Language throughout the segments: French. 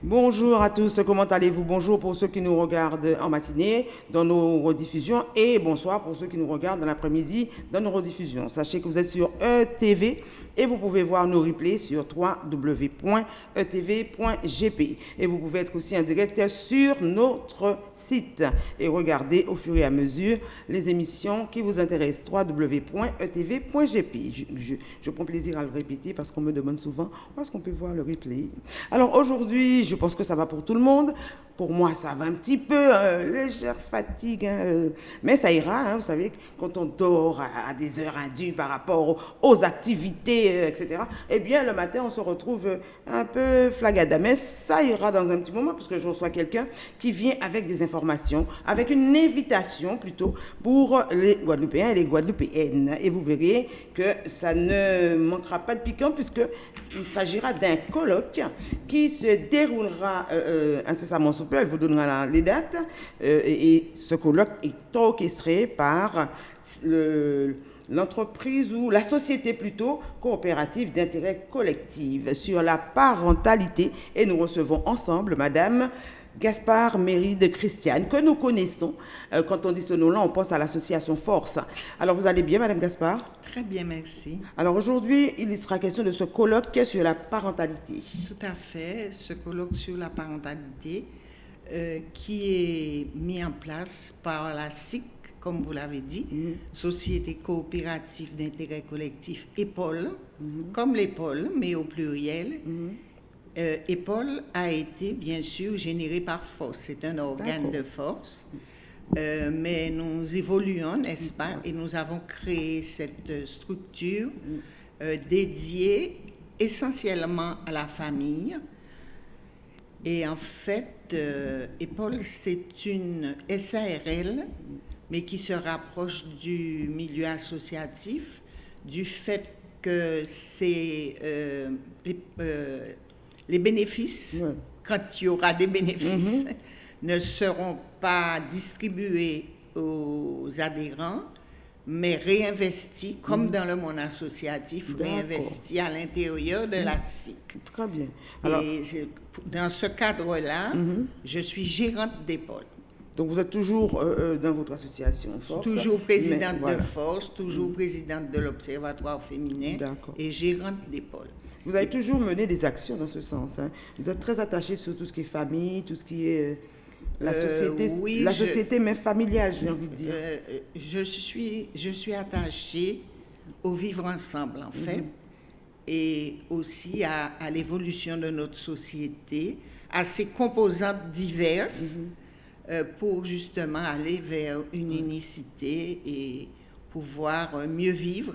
Bonjour à tous, comment allez-vous? Bonjour pour ceux qui nous regardent en matinée dans nos rediffusions et bonsoir pour ceux qui nous regardent dans l'après-midi dans nos rediffusions. Sachez que vous êtes sur ETV et vous pouvez voir nos replays sur www.etv.gp. Et vous pouvez être aussi en direct sur notre site et regarder au fur et à mesure les émissions qui vous intéressent. www.etv.gp. Je, je, je, prends plaisir à le répéter parce qu'on me demande souvent où est-ce qu'on peut voir le replay? Alors aujourd'hui, je pense que ça va pour tout le monde. Pour moi, ça va un petit peu, euh, légère fatigue, hein, euh, mais ça ira. Hein, vous savez, quand on dort à, des heures indues par rapport aux activités euh, etc. Eh bien, le matin, on se retrouve un peu flagada. Mais ça ira dans un petit moment, parce que je reçois quelqu'un qui vient avec des informations, avec une invitation plutôt pour les Guadeloupéens et les Guadeloupéennes. Et vous verrez que ça ne manquera pas de piquant, puisqu'il s'agira d'un colloque qui se déroulera incessamment Elle vous donnera les dates. et ce colloque est orchestré par le l'entreprise ou la société plutôt coopérative d'intérêt collectif sur la parentalité et nous recevons ensemble Madame Gaspard Méride Christiane, que nous connaissons. Euh, quand on dit ce nom-là, on pense à l'association Force. Alors, vous allez bien, Madame Gaspard? Très bien, merci. Alors, aujourd'hui, il sera question de ce colloque sur la parentalité. Tout à fait, ce colloque sur la parentalité euh, qui est mis en place par la SIC comme vous l'avez dit, mm-hmm. Société coopérative d'intérêt collectif EPOL, mm-hmm. comme l'EPOL, mais au pluriel. Mm-hmm. Euh, EPOL a été bien sûr généré par force, c'est un organe de force, euh, mais nous évoluons, n'est-ce pas, et nous avons créé cette structure dédiée essentiellement à la famille. Et en fait, EPOL, c'est une SARL mais qui se rapproche du milieu associatif, du fait que c'est euh, euh, les, bénéfices, quand il y aura des bénéfices, mhm. ne seront pas distribués aux adhérents, mais réinvestis, comme mhm. dans le monde associatif, réinvestis à l'intérieur de la. SIC. Très bien. Et dans ce cadre-là, je suis gérante d'épaule. Donc vous êtes toujours euh, euh, dans votre association Force Toujours présidente de Force, toujours mm. présidente de l'Observatoire féminin et gérante d'épaule. Vous avez toujours mené des actions dans ce sens. Hein. Vous êtes très attachée sur tout ce qui est famille, tout ce qui est euh, la société, oui, la société mais familiale, j'ai envie de dire. je, suis, je suis attachée au vivre ensemble, en fait, mm-hmm. et aussi à, à l'évolution de notre société, à ses composantes diverses. Mm-hmm. Euh, pour justement aller vers une unicité et pouvoir euh, mieux vivre,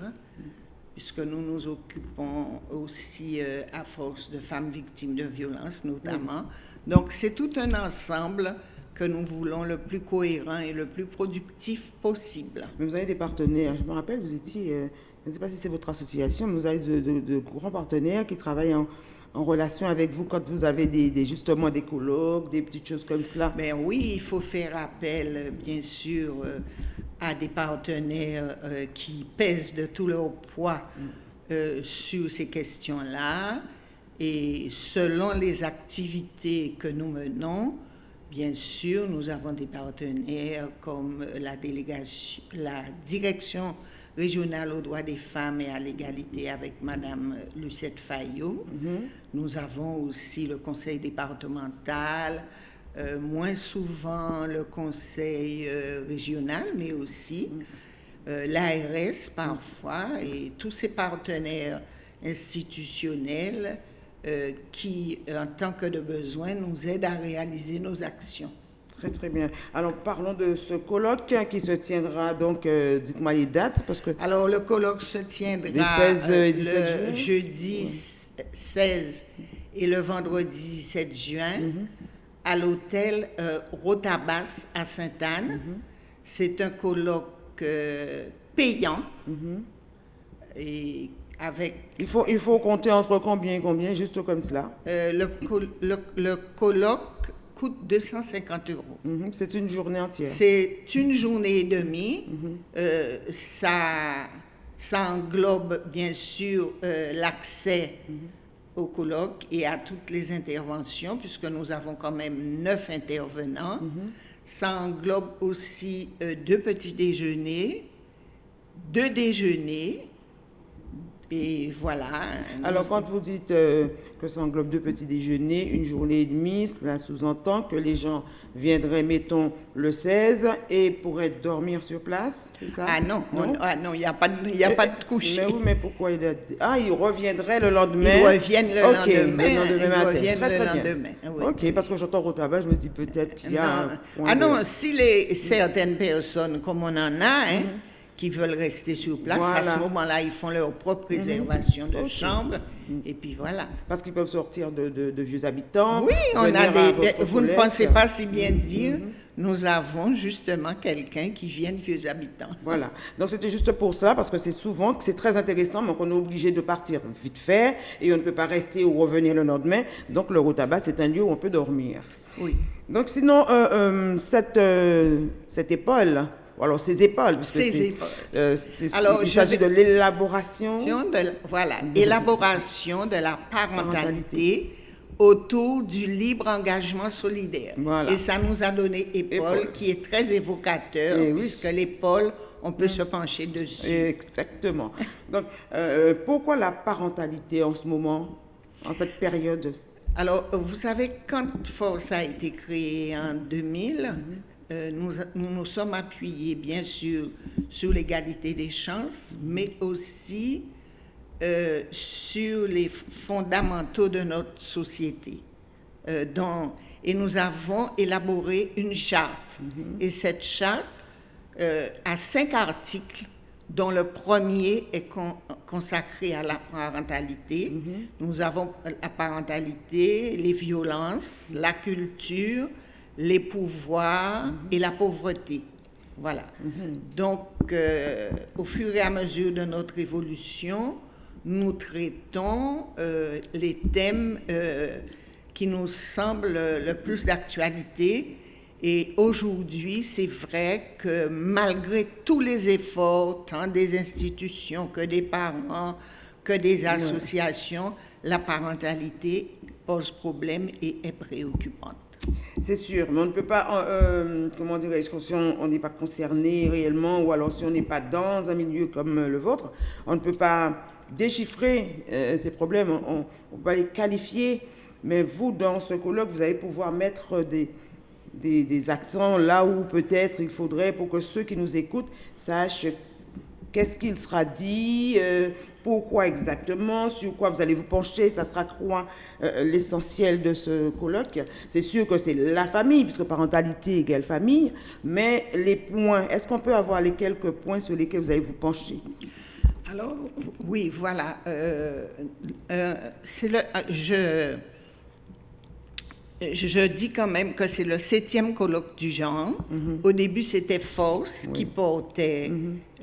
puisque nous nous occupons aussi euh, à force de femmes victimes de violences notamment. Donc c'est tout un ensemble que nous voulons le plus cohérent et le plus productif possible. Mais vous avez des partenaires. Je me rappelle, vous étiez, je ne sais pas si c'est votre association, mais vous avez de grands partenaires qui travaillent en, en relation avec vous quand vous avez des, justement des colloques, des petites choses comme cela Ben oui, il faut faire appel, bien sûr, euh, à des partenaires euh, qui pèsent de tout leur poids euh, sur ces questions-là. Et selon les activités que nous menons, bien sûr, nous avons des partenaires comme la délégation, la direction régionale aux droits des femmes et à l'égalité avec Madame Lucette Fayot. Mhm. Nous avons aussi le conseil départemental, euh, moins souvent le conseil euh, régional, mais aussi mhm. euh, l'ARS parfois et tous ces partenaires institutionnels qui, en tant que de besoin, nous aident à réaliser nos actions. Très, très bien. Alors, parlons de ce colloque qui se tiendra, donc, euh, dites-moi les dates, parce que... Alors, le colloque se tiendra le 16 et 17 le juin. jeudi 16 et le vendredi 17 juin mhm. à l'hôtel euh, Rotabas à Sainte-Anne. Mhm. C'est un colloque euh, payant mhm. et avec... Il faut, il faut compter entre combien et combien, juste comme cela? Le, le, le colloque 250 euros. Mhm, c'est une journée entière. C'est une journée et demie. Mhm. Euh, ça, ça englobe bien sûr euh, l'accès au colloque et à toutes les interventions, puisque nous avons quand même neuf intervenants. Ça englobe aussi euh, deux petits déjeuners, deux déjeuners, et voilà. Alors, quand vous dites euh, que ça englobe deux petits déjeuners, une journée et demie, cela sous-entend que les gens viendraient, mettons, le 16 et pourraient dormir sur place, c'est ça? Ah non, non, ah non, il n'y a pas de, y a pas de coucher. Mais oui, mais pourquoi il a... Ah, ils reviendraient le lendemain? Ils reviennent le lendemain. le lendemain ils matin. reviennent Très, le très lendemain, oui. Ok, parce que j'entends au tabac, je me dis peut-être qu'il y a un Non. Ah de- non, si les, certaines personnes, comme on en a, hein, qui veulent rester sur place, à ce moment-là, ils font leur propre réservation de Ok. chambre, et puis voilà. Parce qu'ils peuvent sortir de, de- de vieux habitants. Oui, on a des, vous ne pensez pas si bien dire, nous avons justement quelqu'un qui vient de vieux habitants. Voilà. Donc c'était juste pour ça, parce que c'est souvent c'est très intéressant, mais qu'on est obligé de partir vite fait et on ne peut pas rester ou revenir le lendemain. Donc le Rotaba, c'est un lieu où on peut dormir. Oui. Donc sinon, euh, euh, cette, euh, cette épaule, ou alors ces épaules, puisque c'est- épaules. euh, Alors, il s'agit de l'élaboration. voilà, élaboration de la parentalité autour du libre engagement solidaire. Voilà. Et ça nous a donné épaule, Épaule. qui est très évocateur, Eh oui. puisque l'épaule, on peut se pencher dessus. Exactement. Donc, euh, pourquoi la parentalité en ce moment, en cette période? Alors, vous savez, quand Force a été créé en 2000, euh, nous, nous nous sommes appuyés, bien sûr, sur l'égalité des chances, mais aussi euh, sur les fondamentaux de notre société. Euh, et nous avons élaboré une charte. Et cette charte a cinq articles dont le premier est con- consacré à la parentalité. Nous avons la parentalité, les violences, la culture, les pouvoirs et la pauvreté. Voilà. Donc, euh, au fur et à mesure de notre évolution, nous traitons euh, les thèmes euh, qui nous semblent le plus d'actualité. Et aujourd'hui, c'est vrai que malgré tous les efforts, tant des institutions que des parents, que des associations, la parentalité pose problème et est préoccupante. C'est sûr, mais on ne peut pas, euh, euh, comment dirais-je, si on n'est pas concerné réellement, ou alors si on n'est pas dans un milieu comme euh, le vôtre, on ne peut pas déchiffrer ces problèmes, on ne peut pas les qualifier. Mais vous, dans ce colloque, vous allez pouvoir mettre des, accents là où peut-être il faudrait pour que ceux qui nous écoutent sachent qu'est-ce qu'il sera dit, pourquoi exactement, sur quoi vous allez vous pencher, ça sera quoi euh, l'essentiel de ce colloque. C'est sûr que c'est la famille, puisque parentalité égale famille, mais les points, est-ce qu'on peut avoir les quelques points sur lesquels vous allez vous pencher? Alors, oui, voilà. euh, euh, le, euh, je, je, dis quand même que c'est le septième colloque du genre. Au début, c'était Force qui portait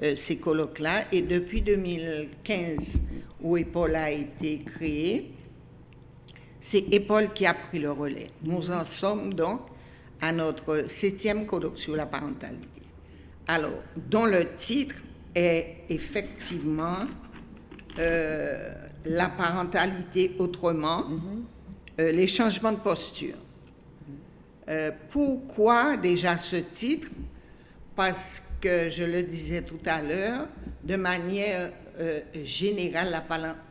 euh, ces colloques-là. Et depuis 2015, où EPOL a été créé, c'est EPOL qui a pris le relais. Nous en sommes donc à notre septième colloque sur la parentalité. Alors, dont le titre est effectivement euh, la parentalité autrement, euh, les changements de posture. Euh, pourquoi déjà ce titre? Parce que, je le disais tout à l'heure, de manière euh, générale,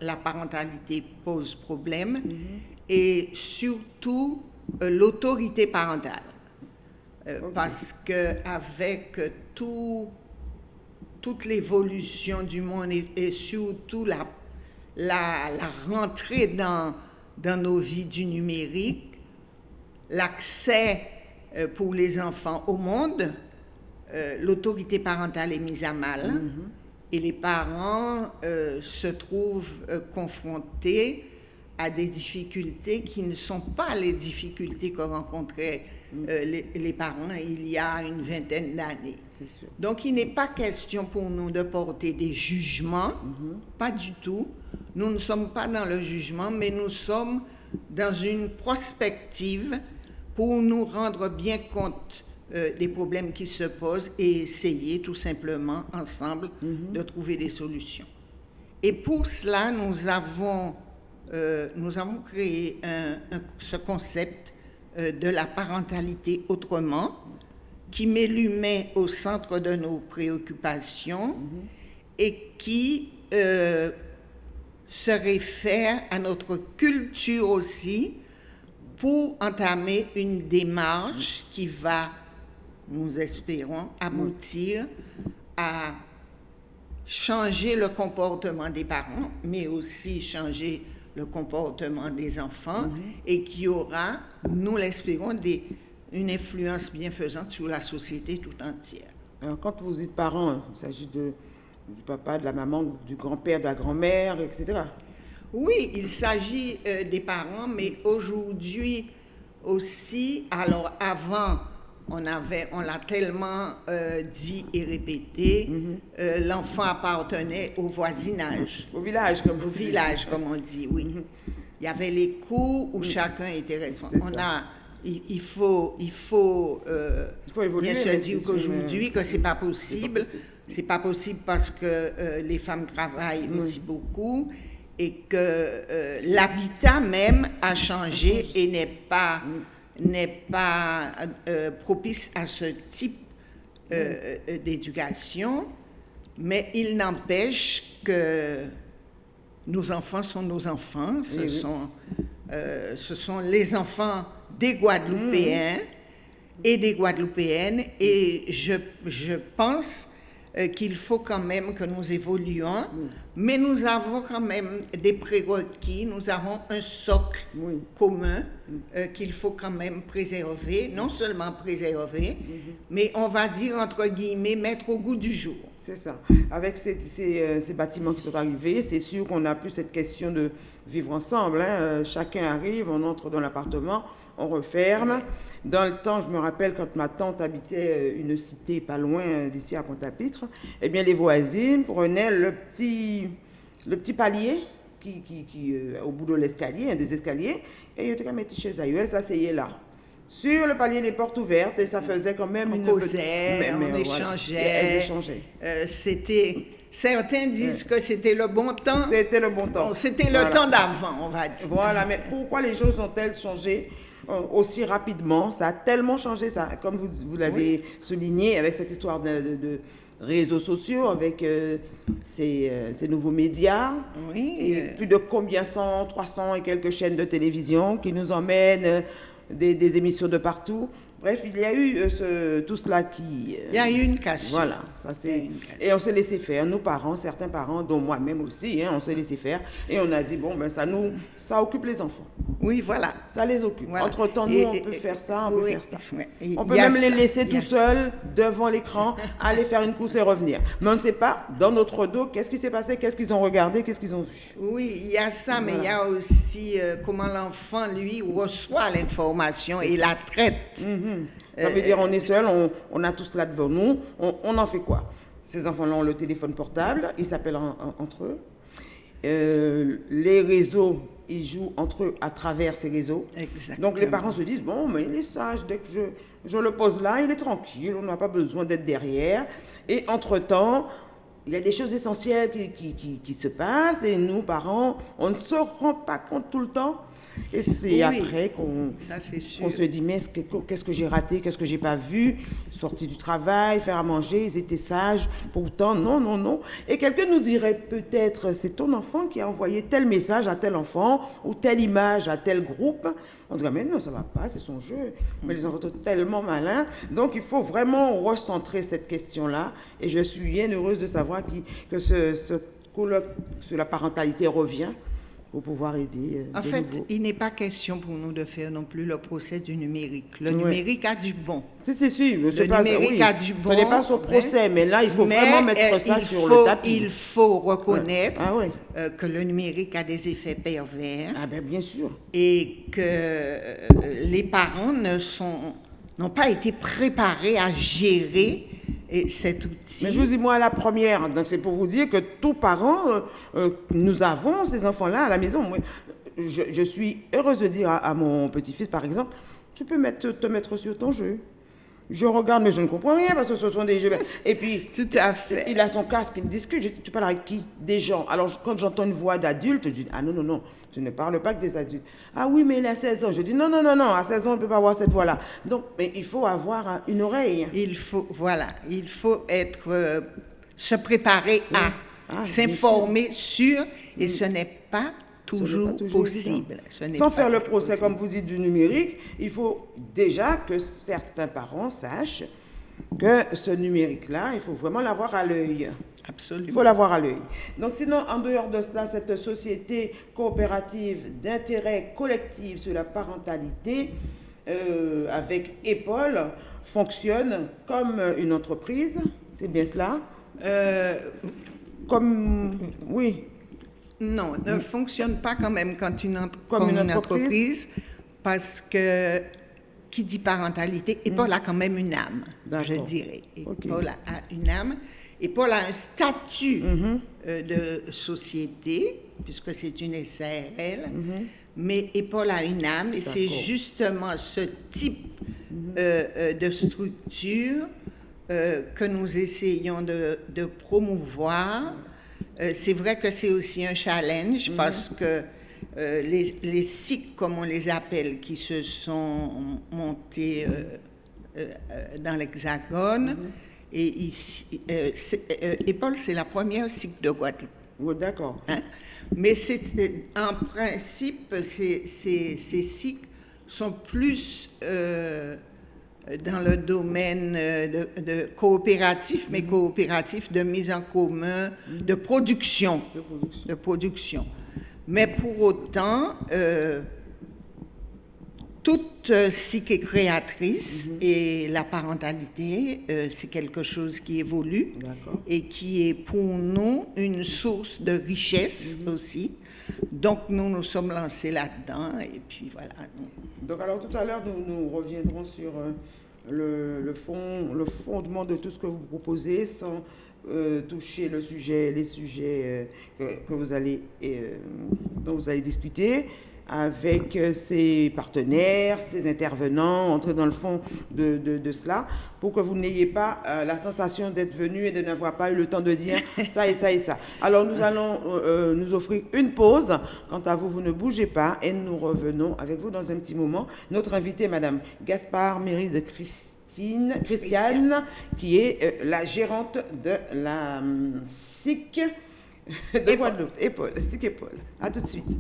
la, parentalité pose problème et surtout l'autorité parentale. Parce qu'avec tout, toute l'évolution du monde et, et surtout la, la, la rentrée dans, dans nos vies du numérique, l'accès euh, pour les enfants au monde, euh, l'autorité parentale est mise à mal et les parents euh, se trouvent confrontés à des difficultés qui ne sont pas les difficultés que rencontraient euh, les, les parents il y a une vingtaine d'années. Donc il n'est pas question pour nous de porter des jugements, pas du tout. Nous ne sommes pas dans le jugement, mais nous sommes dans une prospective pour nous rendre bien compte euh, des problèmes qui se posent et essayer tout simplement ensemble de trouver des solutions. Et pour cela, nous avons euh, nous avons créé ce concept de la parentalité autrement, qui met l'humain au centre de nos préoccupations et qui euh, se réfère à notre culture aussi pour entamer une démarche qui va, nous espérons, aboutir à changer le comportement des parents, mais aussi changer le comportement des enfants mhm. et qui aura, nous l'espérons, une influence bienfaisante sur la société tout entière. Alors, quand vous dites parents, il s'agit du papa, de la maman, du grand-père, de la grand-mère, etc. Oui, il s'agit euh, des parents, mais aujourd'hui aussi, alors avant, on avait, on l'a tellement euh, dit et répété, mhm. euh, l'enfant appartenait au voisinage. Au village, comme Au village, comme on dit, oui. Mhm. Il y avait les cours où chacun était responsable. On a, il, faut, il faut, euh, il faut évoluer, bien sûr dire qu'aujourd'hui que c'est pas possible. C'est pas possible parce que les femmes travaillent aussi beaucoup et que l'habitat même a changé et n'est pas n'est pas euh, propice à ce type euh, euh, d'éducation, mais il n'empêche que nos enfants sont nos enfants, ce, sont, ce sont les enfants des Guadeloupéens mmh. et des Guadeloupéennes, et je, je pense euh, qu'il faut quand même que nous évoluions, mais nous avons quand même des prérequis, nous avons un socle commun euh, qu'il faut quand même préserver, non seulement préserver, mhm. mais on va dire entre guillemets mettre au goût du jour. C'est ça. Avec ces, euh, ces, bâtiments qui sont arrivés, c'est sûr qu'on n'a plus cette question de vivre ensemble. Hein. Chacun arrive, on entre dans l'appartement, on referme. Dans le temps, je me rappelle quand ma tante habitait euh, une cité pas loin euh, d'ici à Pointe-à-Pitre, eh bien les voisines prenaient le petit, le petit palier qui, qui, euh, au bout de l'escalier, un des escaliers, et ils étaient mettre chez eux, s'asseyaient là. Sur le palier, les portes ouvertes, et ça faisait quand même une... Causait, on échangeait. c'était... Certains disent que c'était le bon temps. C'était le bon temps. C'était le temps d'avant, on va dire. Voilà, mais pourquoi les choses ont-elles changé? Aussi rapidement. Ça a tellement changé, ça, comme vous, vous l'avez souligné, avec cette histoire de, réseaux sociaux, avec euh, euh, ces, nouveaux médias. Oui. Et plus de combien 100, 300 et quelques chaînes de télévision qui nous emmènent des, des émissions de partout. Bref, il y a eu euh, tout cela qui... Euh, il y a eu une cassure. Voilà, ça c'est... Et on s'est laissé faire, nos parents, certains parents, dont moi-même aussi, hein, on s'est laissé faire. Et on a dit, bon, ben ça nous... Ça occupe les enfants. Oui, voilà. Ça les occupe. Entre-temps, nous, on peut faire ça, on peut faire ça. On peut même les laisser tout seuls devant l'écran, aller faire une course et revenir. Mais on ne sait pas, dans notre dos, qu'est-ce qui s'est passé, qu'est-ce qu'ils ont regardé, qu'est-ce qu'ils ont vu. Oui, il y a ça, mais il y a aussi euh, comment l'enfant, lui, reçoit l'information et la traite. Mhm. Ça veut dire on est seul, on, a tout cela devant nous, on, en fait quoi? Ces enfants-là ont le téléphone portable, ils s'appellent entre eux. Euh, les réseaux, ils jouent entre eux à travers ces réseaux. Donc les parents se disent, bon, mais il est sage, dès que je, je le pose là, il est tranquille, on n'a pas besoin d'être derrière. Et entre-temps, il y a des choses essentielles qui, qui, qui, se passent et nous, parents, on ne se rend pas compte tout le temps et c'est après qu'on se dit, mais qu'est-ce que j'ai raté, qu'est-ce que j'ai pas vu, sortir du travail, faire à manger, ils étaient sages. Pourtant, non, non, non. Et quelqu'un nous dirait peut-être, c'est ton enfant qui a envoyé tel message à tel enfant ou telle image à tel groupe. On dirait, mais non, ça va pas, c'est son jeu. Mais les enfants sont tellement malins. Donc, il faut vraiment recentrer cette question-là. Et je suis bien heureuse de savoir que ce, ce colloque sur la parentalité revient pour pouvoir aider. Euh, en fait, il n'est pas question pour nous de faire non plus le procès du numérique. Le numérique a du bon. C'est sûr. Le numérique a du bon. Ce n'est pas son procès, mais là, il faut vraiment mettre euh, ça sur le tapis. Il faut reconnaître ah euh, que le numérique a des effets pervers. Ah ben, bien sûr. Et que les parents ne sont n'ont pas été préparés à gérer et cet outil. Mais je vous dis, moi, la première, donc c'est pour vous dire que tous parents, euh, euh, nous avons ces enfants-là à la maison. Moi, je, suis heureuse de dire à, mon petit-fils, par exemple, tu peux te mettre sur ton jeu. Je regarde, mais je ne comprends rien parce que ce sont des jeux. Et puis, tout à fait. Il a son casque, il discute. tu parles avec qui? Des gens. Alors, quand j'entends une voix d'adulte, je dis Ah non, non, non, Je ne parle pas que des adultes. Ah oui, mais il a 16 ans. Je dis non, non, non, non, à 16 ans, on ne peut pas avoir cette voix-là. Donc, mais il faut avoir une oreille. Il faut, voilà, il faut être, euh, se préparer à ah, s'informer sur, et ce n'est pas toujours, possible. Sans faire le procès, comme vous dites, du numérique, il faut déjà que certains parents sachent que ce numérique-là, il faut vraiment l'avoir à l'œil. Absolument. Il faut l'avoir à l'œil. Donc sinon, en dehors de cela, cette société coopérative d'intérêt collectif sur la parentalité euh, avec EPOL fonctionne comme une entreprise. C'est bien cela euh, Comme, oui. Non, ne fonctionne pas quand même quand une comme, une, entreprise? parce que qui dit parentalité, et Paul a quand même une âme, je dirais. Et Paul a une âme. Et Paul a un statut mhm. euh, de société, puisque c'est une SARL, mhm. mais et Paul a une âme, et c'est justement ce type mhm. euh, euh, de structure que nous essayons de, de promouvoir. C'est vrai que c'est aussi un challenge, parce que euh, les, les, cycles, comme on les appelle, qui se sont montés euh, euh, dans l'Hexagone. Mm-hmm. Et ici, Paul, c'est la première cycle de Guadeloupe. Oh, D'accord. Hein? Mais en principe, ces, ces, ces, cycles sont plus dans le domaine de, de coopératif, mais mm-hmm. coopératif de mise en commun, de production. De production. De production. Mais pour autant, euh, toute psyché créatrice mhm. et la parentalité, euh, c'est quelque chose qui évolue et qui est pour nous une source de richesse mhm. aussi. Donc nous nous sommes lancés là-dedans et puis voilà. Donc alors tout à l'heure nous, reviendrons sur euh, le, fond, le fondement de tout ce que vous proposez sans euh, toucher les sujets euh, que, dont vous allez discuter avec ses partenaires, ses intervenants, entrer dans le fond de, de, cela, pour que vous n'ayez pas la sensation d'être venu et de n'avoir pas eu le temps de dire ça et ça et ça. Alors nous allons nous offrir une pause. Quant à vous, vous ne bougez pas et nous revenons avec vous dans un petit moment. Notre invitée, Madame Gaspard Méry de Christ Christiane, qui est euh, la gérante de la hum, SIC de Guadeloupe. Épaule, SIC Épaule. À tout de suite.